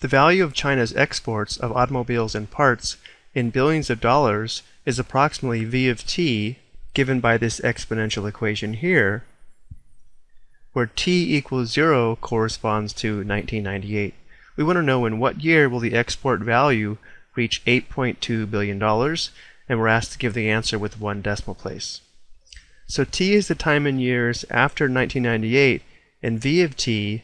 The value of China's exports of automobiles and parts in billions of dollars is approximately V of t given by this exponential equation here, where t equals 0 corresponds to 1998. We want to know in what year will the export value reach $8.2 billion, and we're asked to give the answer with one decimal place. So t is the time in years after 1998, and v of t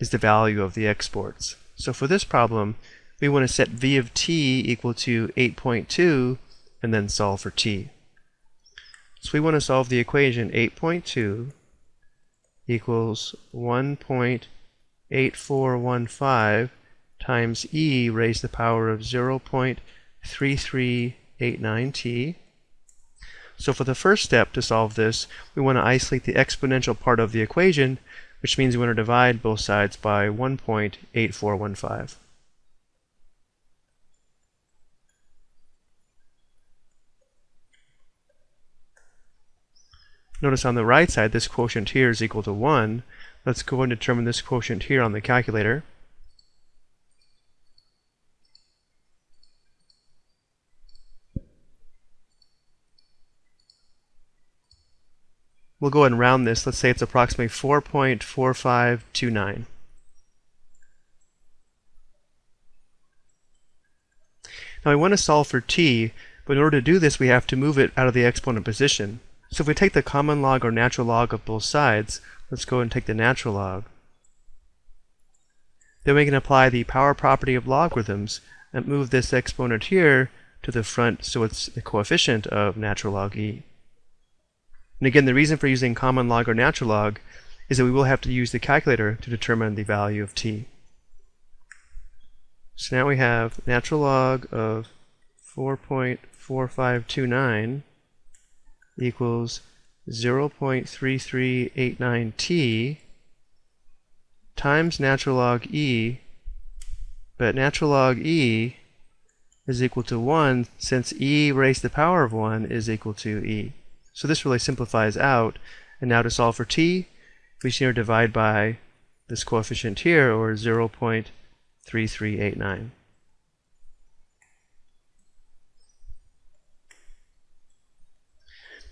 is the value of the exports. So for this problem, we want to set v of t equal to 8.2 and then solve for t. So we want to solve the equation 8.2 equals 1.8415 times e raised to the power of 0.3389t. So for the first step to solve this, we want to isolate the exponential part of the equation, which means we want to divide both sides by 1.8415. Notice on the right side, this quotient here is equal to 1. Let's go and determine this quotient here on the calculator. We'll go ahead and round this. Let's say it's approximately 4.4529. Now we want to solve for t, but in order to do this we have to move it out of the exponent position. So if we take the common log or natural log of both sides, let's go and take the natural log. Then we can apply the power property of logarithms and move this exponent here to the front so it's the coefficient of natural log e. And again, the reason for using common log or natural log is that we will have to use the calculator to determine the value of t. So now we have natural log of 4.4529 equals 0.3389t times natural log e, but natural log e is equal to 1 since e raised to the power of 1 is equal to e. So this really simplifies out, and now to solve for t, we to divide by this coefficient here, or 0.3389.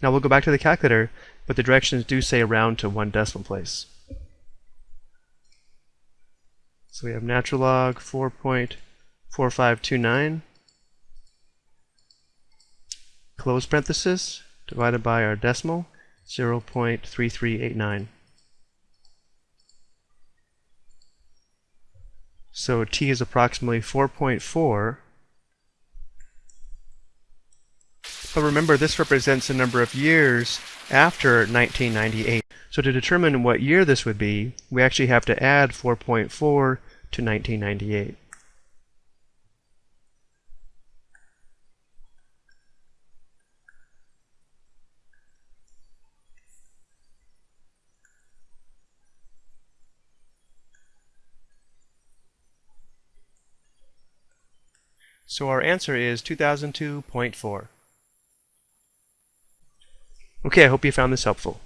Now we'll go back to the calculator, but the directions do say round to one decimal place. So we have natural log 4.4529 close parenthesis divided by our decimal 0.3389. So t is approximately 4.4 But remember, this represents the number of years after 1998. So to determine what year this would be, we actually have to add 4.4 to 1998. So our answer is 2002.4. Okay, I hope you found this helpful.